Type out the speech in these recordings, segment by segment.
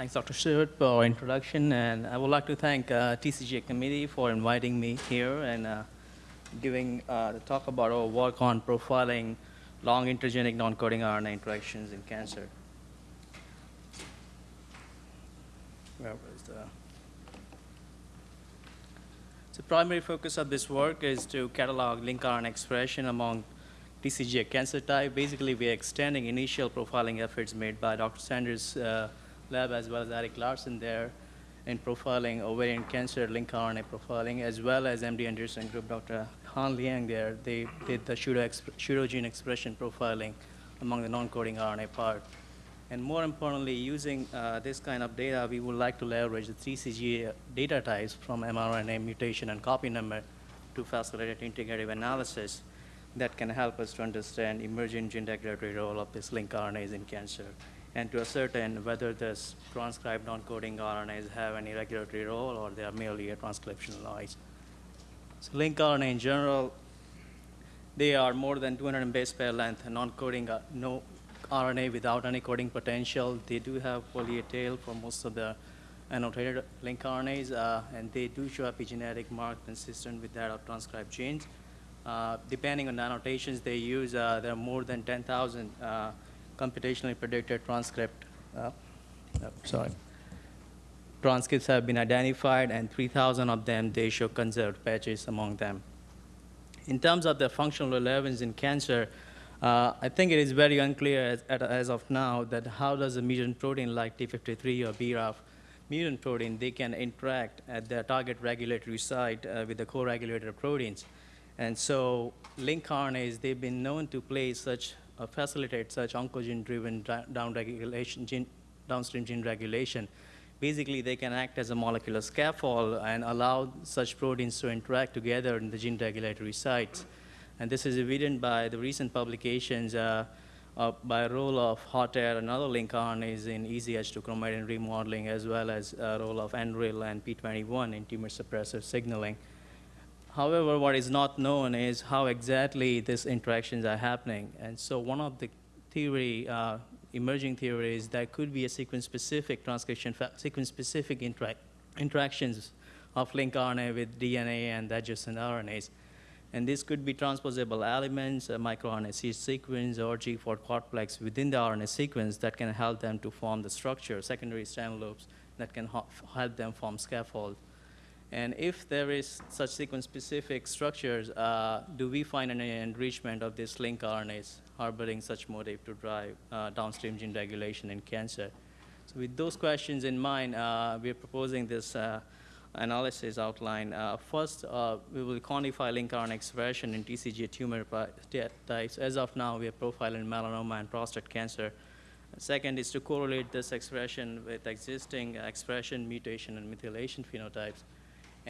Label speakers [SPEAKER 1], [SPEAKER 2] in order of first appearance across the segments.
[SPEAKER 1] Thanks, Dr. Stewart, for our introduction, and I would like to thank uh, TCGA committee for inviting me here and uh, giving uh, the talk about our work on profiling long intergenic non-coding RNA interactions in cancer. Where was the? The primary focus of this work is to catalog link RNA expression among TCGA cancer type. Basically, we are extending initial profiling efforts made by Dr. Sanders' uh, lab as well as Eric Larson there in profiling ovarian cancer link RNA profiling, as well as MD Anderson group, Dr. Han Liang there, they did the pseudogene expression profiling among the non-coding RNA part. And more importantly, using uh, this kind of data, we would like to leverage the TCGA data types from mRNA mutation and copy number to facilitate integrative analysis that can help us to understand emerging gene regulatory role of these link RNAs in cancer and to ascertain whether this transcribed non-coding RNAs have any regulatory role or they are merely a transcriptional noise. So link RNA in general, they are more than 200 base pair length, and non-coding, uh, no RNA without any coding potential. They do have poly tail for most of the annotated link RNAs, uh, and they do show epigenetic mark consistent with that of transcribed genes. Uh, depending on the annotations they use, uh, there are more than 10,000 uh, computationally predicted transcript, uh, sorry, transcripts have been identified, and 3,000 of them, they show conserved patches among them. In terms of the functional relevance in cancer, uh, I think it is very unclear as, as, of now that how does a mutant protein like TP53 or BRAF mutant protein, they can interact at the target regulatory site uh, with the co-regulator proteins. And so link RNAs, they've been known to play such uh, facilitate such oncogene-driven down gene, downstream gene regulation. Basically, they can act as a molecular scaffold and allow such proteins to interact together in the gene regulatory sites. And this is evident by the recent publications uh, uh, by role of HOTAIR and other link RNAs in EZH2 chromatin remodeling, as well as role of ANRIL and P21 in tumor suppressive signaling. However, what is not known is how exactly these interactions are happening. And so one of the theory, uh, emerging theories that could be a sequence-specific transcription, sequence-specific intera interactions of link RNA with DNA and adjacent RNAs. And this could be transposable elements, a microRNA sequence, or G4 quadplex within the RNA sequence that can help them to form the structure, secondary strand loops that can help them form scaffold. And if there is such sequence-specific structures, uh, do we find any enrichment of these link RNAs harboring such motive to drive uh, downstream gene regulation in cancer? So with those questions in mind, uh, we are proposing this uh, analysis outline. Uh, first, uh, we will quantify link RNA expression in TCGA tumor types. As of now, we are profiling melanoma and prostate cancer. Second is to correlate this expression with existing expression, mutation, and methylation phenotypes.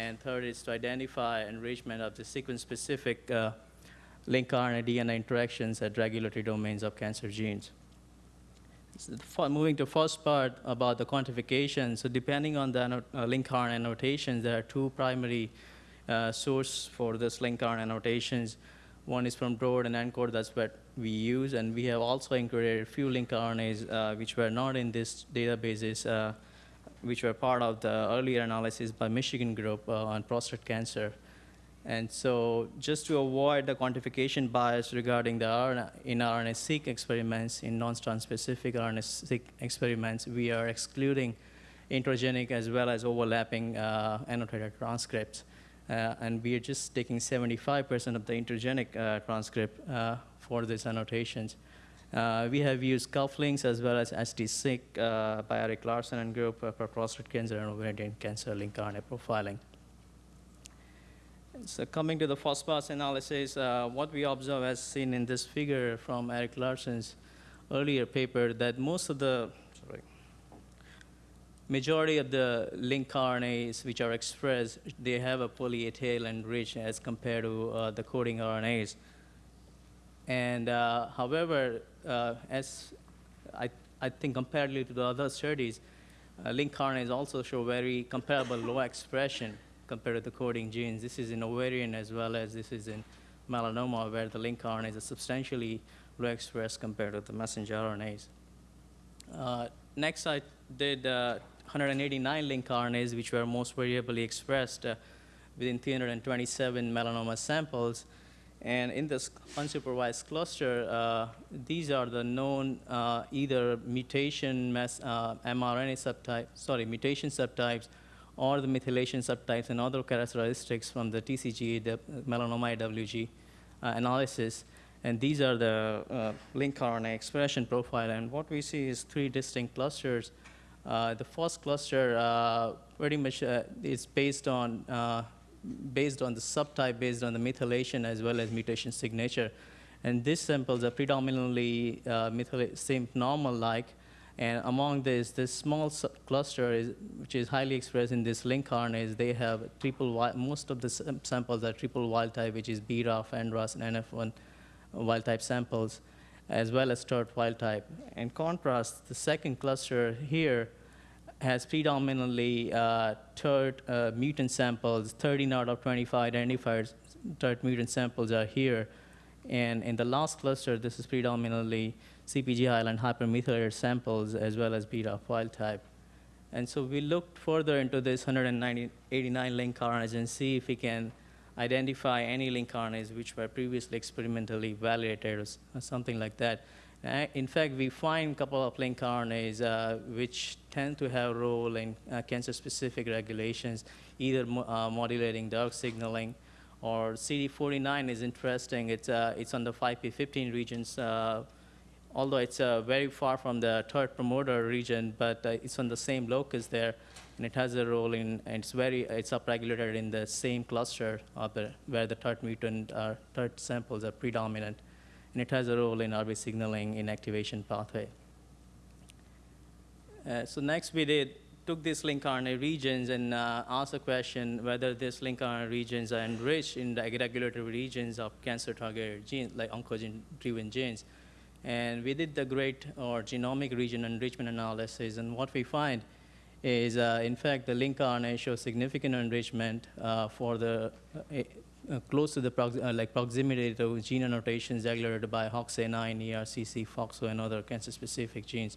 [SPEAKER 1] And third is to identify enrichment of the sequence-specific uh, link RNA DNA interactions at regulatory domains of cancer genes. So moving to first part about the quantification. So depending on the uh, link RNA annotations, there are two primary uh, source for this link RNA annotations. One is from Broad and ENCODE, that's what we use, and we have also included a few link RNAs uh, which were not in this databases uh, which were part of the earlier analysis by Michigan group uh, on prostate cancer. And so just to avoid the quantification bias regarding the RNA, in RNA-seq experiments, in non-strand-specific RNA-seq experiments, we are excluding introgenic as well as overlapping uh, annotated transcripts. Uh, and we are just taking 75% of the introgenic uh, transcript uh, for these annotations. Uh, we have used cufflinks as well as ST-seq uh, by Eric Larson and group uh, for prostate cancer and ovarian cancer link RNA profiling. So coming to the pass analysis, uh, what we observe as seen in this figure from Eric Larson's earlier paper that most of the, sorry, majority of the link RNAs which are expressed, they have a poly A tail and rich as compared to uh, the coding RNAs. And uh, however, as I, I think comparatively to the other studies, uh, link RNAs also show very comparable low expression compared to the coding genes. This is in ovarian as well as this is in melanoma where the link RNAs are substantially low expressed compared to the messenger RNAs. Uh, next, I did uh, 189 link RNAs, which were most variably expressed uh, within 327 melanoma samples. And in this unsupervised cluster, uh, these are the known uh, either mutation mass, uh, mRNA subtype, sorry, mutation subtypes, or the methylation subtypes and other characteristics from the TCGA, the melanoma AWG uh, analysis. And these are the uh, link RNA expression profile. And what we see is three distinct clusters. Uh, the first cluster pretty much is based on based on the subtype, based on the methylation as well as mutation signature. And these samples are predominantly uh, same normal-like. And among this, this small cluster, is, which is highly expressed in this link RNAs, they have triple wild, most of the samples are triple wild type, which is BRAF, NRAS, and NF1 wild type samples, as well as TERT wild type. In contrast, the second cluster here has predominantly uh, TERT uh, mutant samples. 13 out of 25 identified TERT mutant samples are here. And in the last cluster, this is predominantly CPG island hypermethylated samples as well as BRAF wild type. And so we looked further into this 189 link RNAs and see if we can identify any link RNAs which were previously experimentally validated or something like that. Uh, in fact, we find a couple of link RNAs uh, which tend to have a role in uh, cancer-specific regulations, either mo uh, modulating DARK signaling or CD49 is interesting. It's, uh, it's on the 5p15 regions, uh, although it's very far from the TERT promoter region, but it's on the same locus there, and it has a role in, and it's very, it's upregulated in the same cluster the, where the TERT mutant, TERT samples are predominant and it has a role in RB signaling in activation pathway. Uh, so next we did took these link RNA regions and uh, asked the question whether these link RNA regions are enriched in the regulatory regions of cancer-targeted genes, like oncogene-driven genes. And we did the great or genomic region enrichment analysis, and what we find is, uh, in fact, the link RNA shows significant enrichment uh, for the uh, close to the prox uh, like proximity to gene annotations regulated by HOXA9, ERCC, FOXO, and other cancer-specific genes.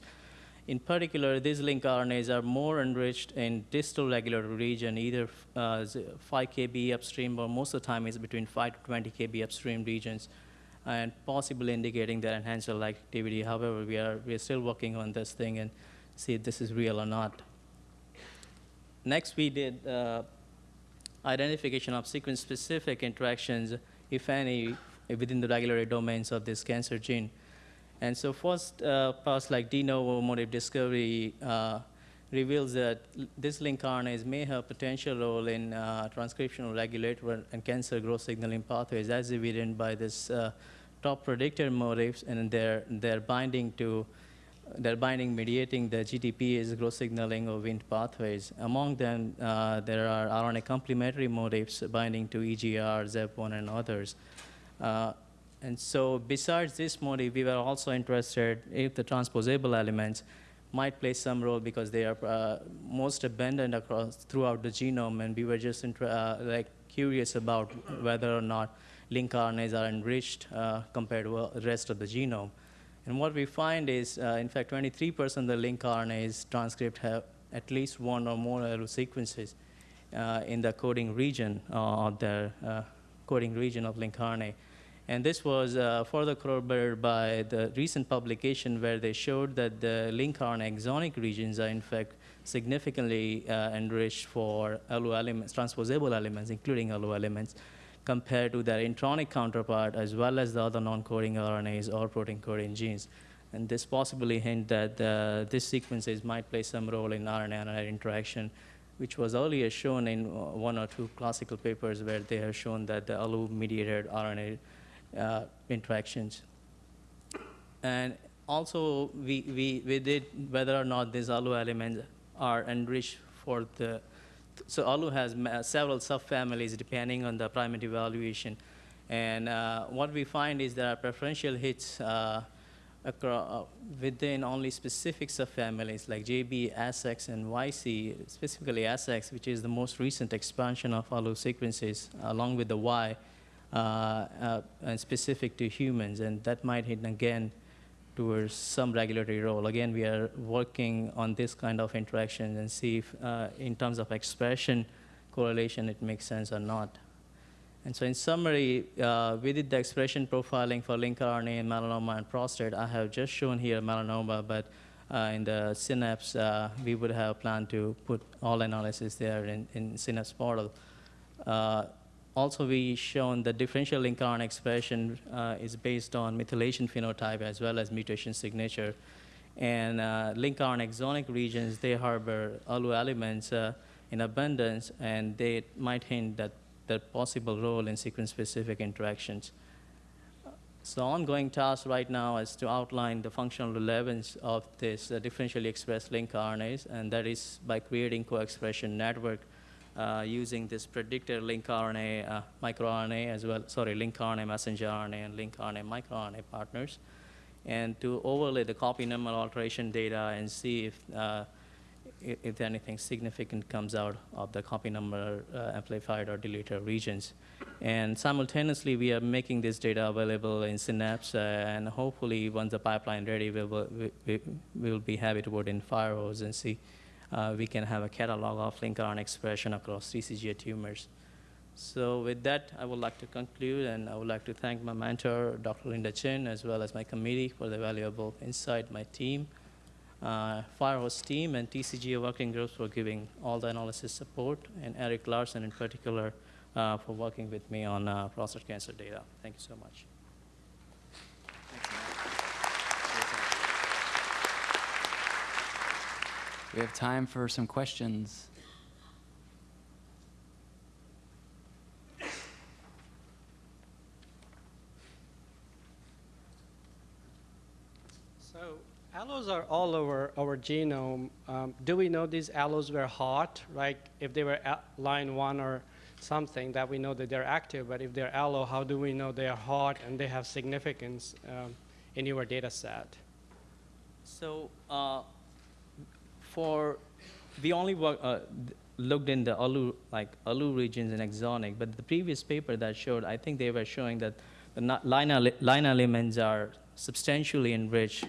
[SPEAKER 1] In particular, these link RNAs are more enriched in distal regulatory region, either uh, 5 kb upstream, or most of the time is between 5 to 20 kb upstream regions, and possibly indicating their enhancer-like activity. However, we are, we are still working on this thing and see if this is real or not. Next, we did uh, identification of sequence-specific interactions, if any, within the regulatory domains of this cancer gene. And so first uh, like de novo motif discovery uh, reveals that this link RNAs may have potential role in uh, transcriptional regulator and cancer growth signaling pathways as evident by this uh, top predictor motifs and their, their binding to they're binding mediating the GTPase growth signaling of Wnt pathways. Among them, uh, there are RNA complementary motifs binding to EGR, ZEB1, and others. Uh, and so besides this motif, we were also interested if the transposable elements might play some role because they are uh, most abundant across throughout the genome, and we were just uh, like curious about whether or not link RNAs are enriched uh, compared to the rest of the genome. And what we find is, uh, in fact, 23% of the link RNAs transcript have at least one or more ALU sequences uh, in the coding region uh, of the uh, coding region of link RNA. And this was uh, further corroborated by the recent publication where they showed that the link RNA exonic regions are in fact significantly uh, enriched for ALU elements, transposable elements, including ALU elements compared to their intronic counterpart as well as the other non-coding RNAs or protein coding genes. And this possibly hint that uh, these sequences might play some role in RNA-RNA interaction, which was earlier shown in one or two classical papers where they have shown that the ALU-mediated RNA uh, interactions. And also, we, we, we did whether or not these ALU elements are enriched for the so ALU has several subfamilies depending on the primary evaluation. And uh, what we find is there are preferential hits uh, uh within only specific subfamilies like JB, ASX, and YC, specifically ASX, which is the most recent expansion of ALU sequences, along with the Y, uh, uh, and specific to humans. And that might hit again towards some regulatory role. Again, we are working on this kind of interaction and see if, uh, in terms of expression correlation, it makes sense or not. And so in summary, uh, we did the expression profiling for linker RNA in melanoma and prostate. I have just shown here melanoma, but uh, in the Synapse, uh, we would have planned to put all analysis there in, in Synapse portal. Also, we shown the differential link RNA expression uh, is based on methylation phenotype as well as mutation signature. And uh, link RNA exonic regions, they harbor ALU elements uh, in abundance, and they might hint that their possible role in sequence-specific interactions. So ongoing task right now is to outline the functional relevance of this uh, differentially expressed link RNAs, and that is by creating co-expression network uh, using this predictor link RNA, uh, microRNA as well, sorry, link RNA messenger RNA and link RNA microRNA partners, and to overlay the copy number alteration data and see if, uh, if anything significant comes out of the copy number uh, amplified or deleted regions. And simultaneously, we are making this data available in Synapse, uh, and hopefully, once the pipeline ready, we will, we, we, will be happy to put in Firehose and see uh, we can have a catalog of link RNA expression across TCGA tumors. So with that, I would like to conclude, and I would like to thank my mentor, Dr. Linda Chin, as well as my committee for the valuable insight, my team, uh, Firehose team, and TCGA working groups for giving all the analysis support, and Eric Larson in particular uh, for working with me on uh, prostate cancer data. Thank you so much.
[SPEAKER 2] We have time for some questions.
[SPEAKER 3] So ALUs are all over our genome. Um, do we know these ALUs were hot? Like if they were at line one or something, that we know that they're active. But if they're ALU, how do we know they are hot and they have significance um, in your data set?
[SPEAKER 1] So uh, for we only work, uh, looked in the ALU like ALU regions and exonic, but the previous paper that showed, I think they were showing that the line, line elements are substantially enriched,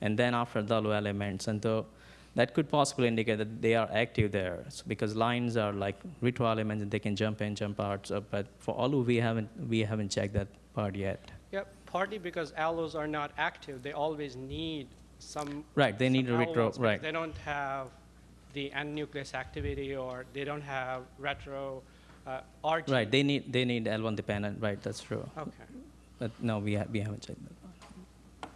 [SPEAKER 1] and then after the ALU elements, and so that could possibly indicate that they are active there, so because lines are like retro elements and they can jump in, jump out. So, but for ALU, we haven't we haven't checked that part yet.
[SPEAKER 3] Yep, partly because ALUs are not active. They always need some
[SPEAKER 1] Right, they need
[SPEAKER 3] some
[SPEAKER 1] a retro. Right.
[SPEAKER 3] They don't have the N-nucleus activity or they don't have retro uh, RT.
[SPEAKER 1] Right, they need they need L1 dependent. Right, that's true.
[SPEAKER 3] Okay.
[SPEAKER 1] But no, we, ha- we haven't checked that.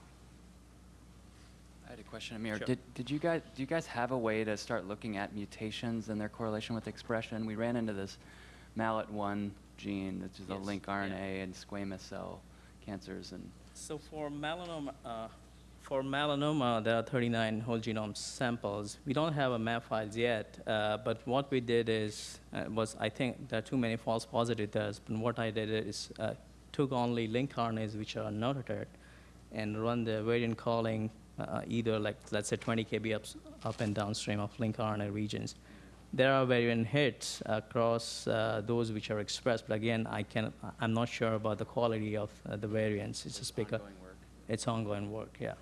[SPEAKER 2] I had a question, Amir.
[SPEAKER 1] Sure.
[SPEAKER 2] Did, did you guys, do you guys have a way to start looking at mutations and their correlation with expression? We ran into this MALAT1 gene, which is a
[SPEAKER 1] Yes,
[SPEAKER 2] link
[SPEAKER 1] yeah.
[SPEAKER 2] RNA in squamous cell cancers, and
[SPEAKER 1] So for melanoma, uh, for melanoma, there are 39 whole genome samples. We don't have a map files yet, uh, but what we did is, uh, was I think there are too many false positive there. But what I did is uh, took only link RNAs which are notated and run the variant calling uh, either like let's say 20 kb up, up and downstream of link RNA regions. There are variant hits across uh, those which are expressed, but again, I can I'm not sure about the quality of uh, the variants. It's a because
[SPEAKER 2] ongoing
[SPEAKER 1] it's ongoing work, yeah.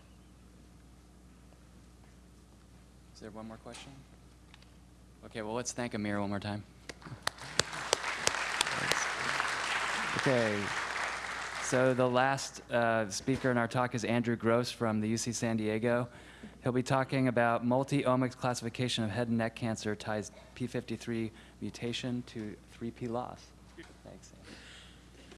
[SPEAKER 2] Is there one more question? Okay, well, let's thank Amir one more time. Okay, so the last uh, speaker in our talk is Andrew Gross from the UC San Diego. He'll be talking about multi-omics classification of head and neck cancer ties P53 mutation to 3P loss. Thanks. Andy.